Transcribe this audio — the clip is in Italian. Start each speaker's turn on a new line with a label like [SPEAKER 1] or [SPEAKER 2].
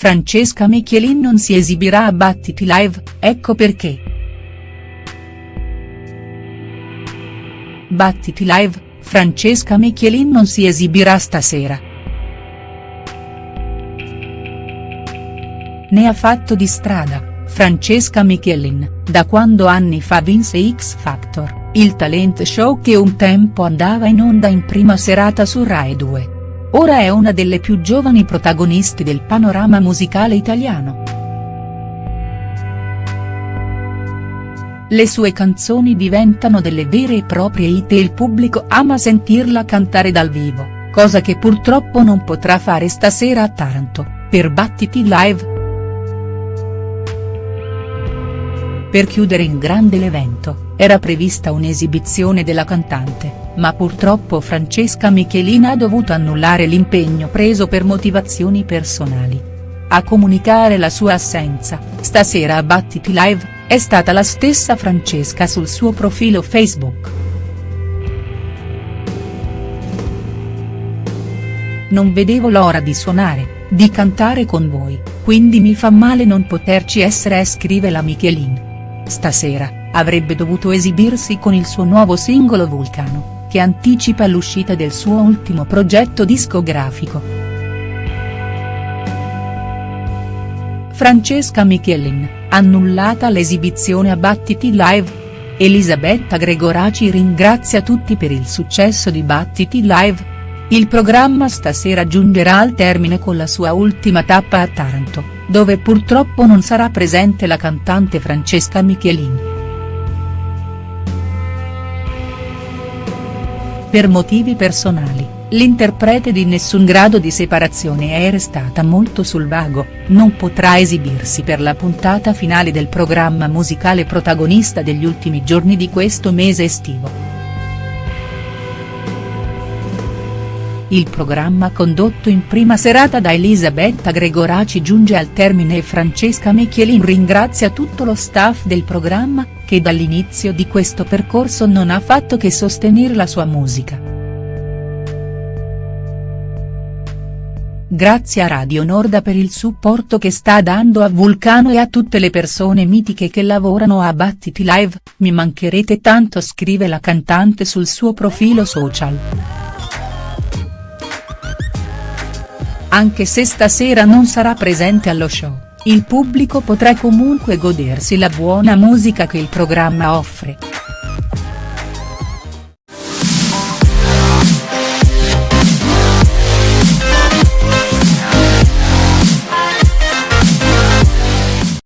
[SPEAKER 1] Francesca Michelin non si esibirà a Battiti Live, ecco perché. Battiti Live, Francesca Michelin non si esibirà stasera. Ne ha fatto di strada, Francesca Michelin, da quando anni fa vinse X Factor, il talent show che un tempo andava in onda in prima serata su Rai 2. Ora è una delle più giovani protagonisti del panorama musicale italiano. Le sue canzoni diventano delle vere e proprie hit e il pubblico ama sentirla cantare dal vivo, cosa che purtroppo non potrà fare stasera a Taranto, per Battiti Live. Per chiudere in grande l'evento, era prevista un'esibizione della cantante ma purtroppo Francesca Michelina ha dovuto annullare l'impegno preso per motivazioni personali. A comunicare la sua assenza, stasera a Battiti Live, è stata la stessa Francesca sul suo profilo Facebook. Non vedevo l'ora di suonare, di cantare con voi, quindi mi fa male non poterci essere scrive la Michelin. Stasera, avrebbe dovuto esibirsi con il suo nuovo singolo Vulcano che anticipa l'uscita del suo ultimo progetto discografico. Francesca Michelin, annullata l'esibizione a Battiti Live. Elisabetta Gregoraci ringrazia tutti per il successo di Battiti Live. Il programma stasera giungerà al termine con la sua ultima tappa a Taranto, dove purtroppo non sarà presente la cantante Francesca Michelin. Per motivi personali, l'interprete di Nessun grado di separazione è restata molto sul vago, non potrà esibirsi per la puntata finale del programma musicale protagonista degli ultimi giorni di questo mese estivo. Il programma condotto in prima serata da Elisabetta Gregoraci giunge al termine e Francesca Michelin ringrazia tutto lo staff del programma, che dall'inizio di questo percorso non ha fatto che sostenere la sua musica. Grazie a Radio Norda per il supporto che sta dando a Vulcano e a tutte le persone mitiche che lavorano a Battiti Live, mi mancherete tanto scrive la cantante sul suo profilo social. Anche se stasera non sarà presente allo show il pubblico potrà comunque godersi la buona musica che il programma offre.